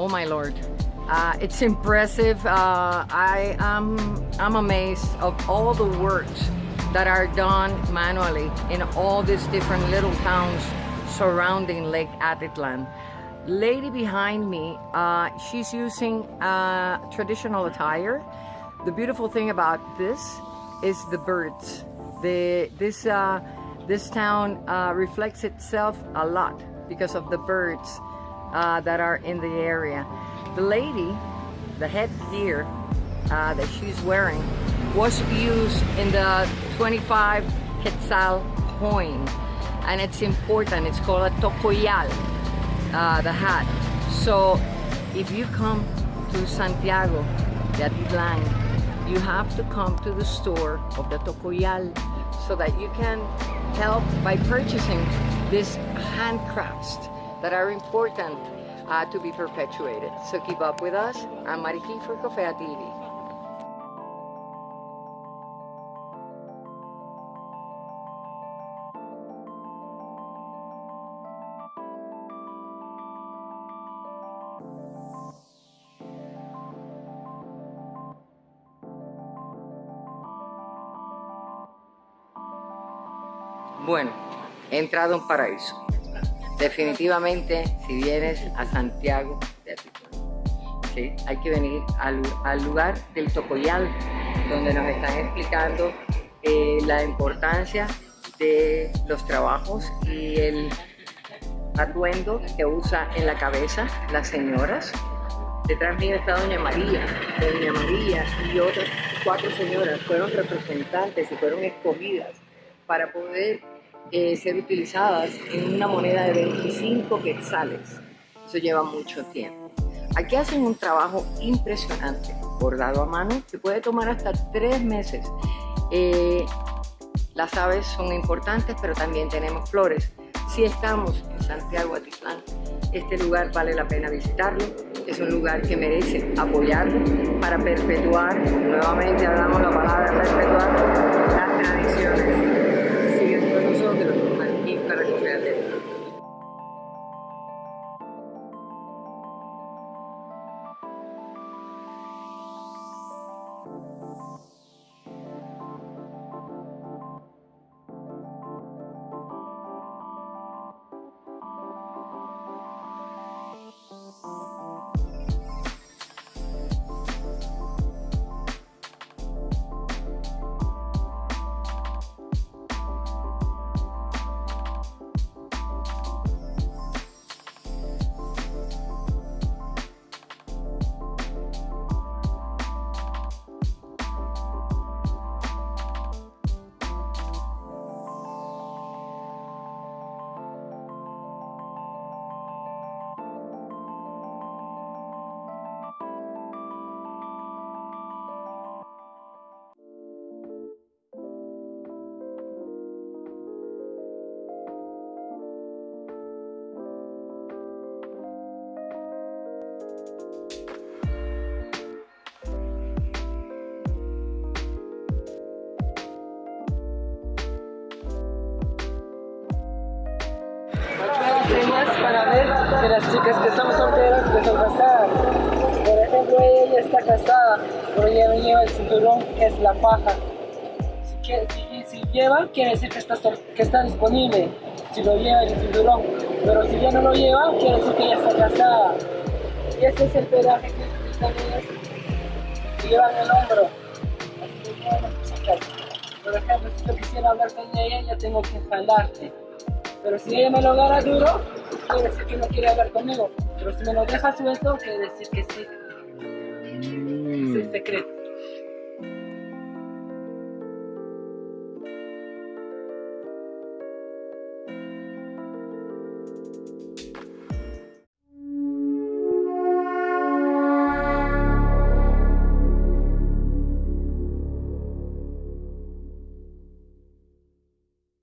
Oh my lord. Uh, it's impressive. Uh, I am I'm amazed of all the works that are done manually in all these different little towns surrounding Lake Atitlan. Lady behind me, uh, she's using uh, traditional attire. The beautiful thing about this is the birds. The, this, uh, this town uh, reflects itself a lot because of the birds uh, that are in the area. The lady, the headgear uh, that she's wearing was used in the 25 quetzal coin and it's important, it's called a tocoyal, uh, the hat. So if you come to Santiago de Atitlan, you have to come to the store of the tocoyal so that you can help by purchasing this handcrafts that are important uh, to be perpetuated. So keep up with us. I'm Mariki for Cofea TV. Bueno, he entrado en paraíso. Definitivamente, si vienes a Santiago de ¿sí? hay que venir al, lugar del Tocoyal, donde nos están explicando eh, la importancia de los trabajos y el atuendo que usa en la cabeza las señoras. Detrás mío está Doña María, Doña María y otras cuatro señoras fueron representantes y fueron escogidas para poder eh, ser utilizadas en una moneda de 25 quetzales. Eso lleva mucho tiempo. Aquí hacen un trabajo impresionante, bordado a mano, que puede tomar hasta tres meses. Eh, las aves son importantes, pero también tenemos flores. Si estamos en Santiago Atitlán, este lugar vale la pena visitarlo. Es un lugar que merece apoyarlo para perpetuar, nuevamente hablamos la palabra perpetuar, las tradiciones. Que las chicas que están solteras que son casadas. Por ejemplo, ella está casada, pero ella no lleva el cinturón, es la faja. Si, si, lleva, quiere decir que está, que está disponible, si lo lleva el cinturón. Pero si ya no lo lleva, quiere decir que ella está casada. Y ese es el pedaje que ustedes llevan el hombro. Por ejemplo, si yo quisiera hablar con ella, ya tengo que jalarte. Pero si ella me lo agarra duro, quiere decir que no quiere hablar conmigo. Pero si me lo deja suelto, quiere decir que sí. Es el secreto.